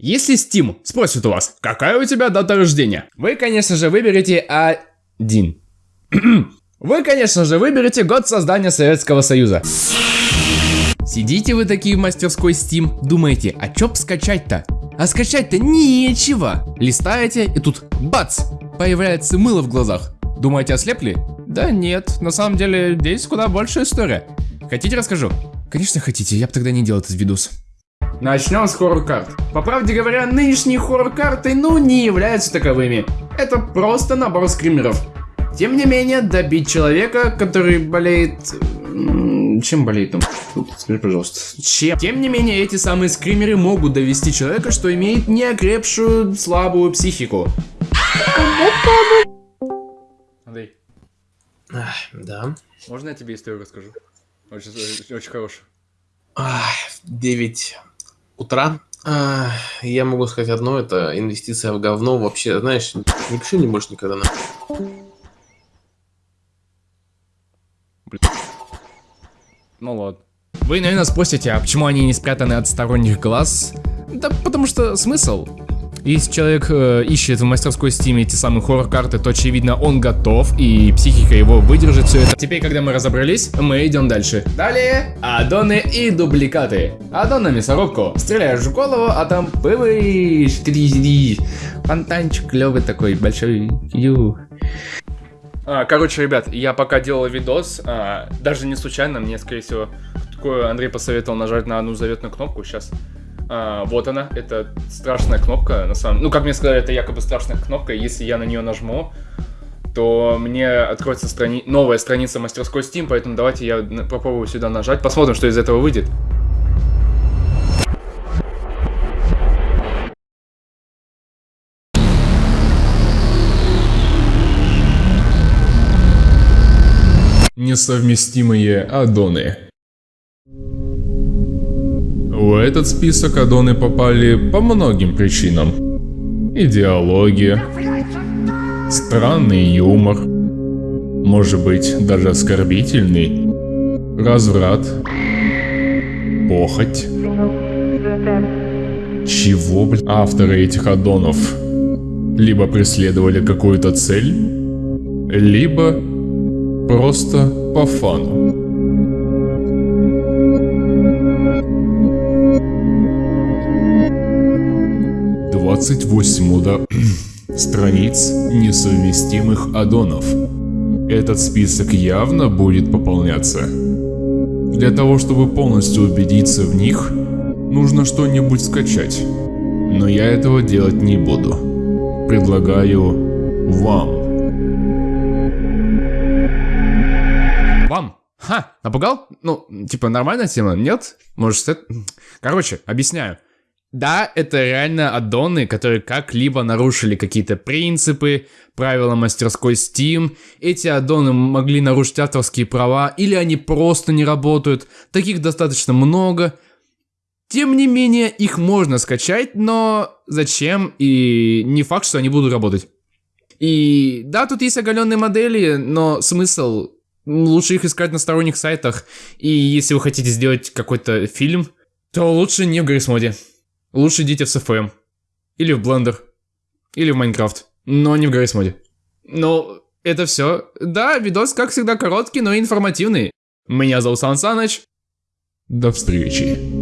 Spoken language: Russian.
Если Steam спросит у вас, какая у тебя дата рождения, вы, конечно же, выберете один. Вы, конечно же, выберете год создания Советского Союза. Сидите вы такие в мастерской Steam, думаете, а чё б скачать-то? А скачать-то нечего. Листаете, и тут бац, появляется мыло в глазах. Думаете, ослепли? Да нет, на самом деле здесь куда больше история. Хотите расскажу? Конечно хотите, я бы тогда не делал этот видос. Начнем с хоррор-карт. По правде говоря, нынешние хоррор-карты ну не являются таковыми. Это просто набор скримеров. Тем не менее, добить человека, который болеет... Чем болеет он? Скажи, пожалуйста. Чем? Тем не менее, эти самые скримеры могут довести человека, что имеет неокрепшую слабую психику. Андрей. Ах, да. Можно я тебе историю расскажу? Очень, очень, хорошую. Ах, 9 утра. Ах, я могу сказать одно, это инвестиция в говно. Вообще, знаешь, не пиши мне больше никогда на. Ну ладно. Вы, наверное, спросите, а почему они не спрятаны от сторонних глаз? Да потому что смысл. Если человек э, ищет в мастерской Steam эти самые хоррор-карты, то очевидно он готов и психика его выдержит все это. Теперь, когда мы разобрались, мы идем дальше. Далее, аддоны и дубликаты. Аддон на мясорубку. Стреляешь в голову, а там пываешь. Фонтанчик клевый такой, большой. Ю. А, короче, ребят, я пока делал видос, а, даже не случайно, мне, скорее всего, такое Андрей посоветовал нажать на одну заветную кнопку, сейчас. А, вот она, это страшная кнопка, на самом Ну, как мне сказали, это якобы страшная кнопка, если я на нее нажму, то мне откроется страни... новая страница мастерской Steam, поэтому давайте я попробую сюда нажать, посмотрим, что из этого выйдет. Несовместимые аддоны. В этот список аддоны попали по многим причинам. Идеология, странный юмор, может быть даже оскорбительный, разврат, похоть. Чего, блин? Авторы этих аддонов либо преследовали какую-то цель, либо просто по фану. Двадцать восемь уда... страниц несовместимых аддонов. Этот список явно будет пополняться. Для того, чтобы полностью убедиться в них, нужно что-нибудь скачать. Но я этого делать не буду. Предлагаю вам. Вам? Ха, напугал? Ну, типа нормальная тема, нет? Может, это... Короче, объясняю. Да, это реально аддоны, которые как-либо нарушили какие-то принципы, правила мастерской Steam. Эти аддоны могли нарушить авторские права, или они просто не работают. Таких достаточно много. Тем не менее, их можно скачать, но зачем? И не факт, что они будут работать. И да, тут есть оголенные модели, но смысл лучше их искать на сторонних сайтах. И если вы хотите сделать какой-то фильм, то лучше не в Гаррисмоде. Лучше идите в SFM. Или в Blender. Или в Майнкрафт. Но не в Гаррисмоде. Ну, это все. Да, видос, как всегда, короткий, но информативный. Меня зовут Сан Саныч. До встречи.